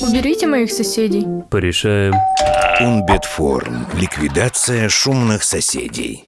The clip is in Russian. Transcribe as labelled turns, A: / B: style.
A: Уберите моих соседей.
B: Порешаем.
C: Унбетформ. Ликвидация шумных соседей.